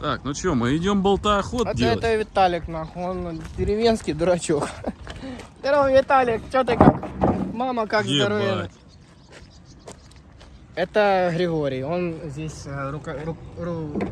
Так, ну что, мы идем болтоохот а Это, делать? это Виталик, нахуй, он деревенский дурачок. Здорово, Виталик, что ты как? Мама как здоровье? Это Григорий, он здесь э, рука- ру- ру-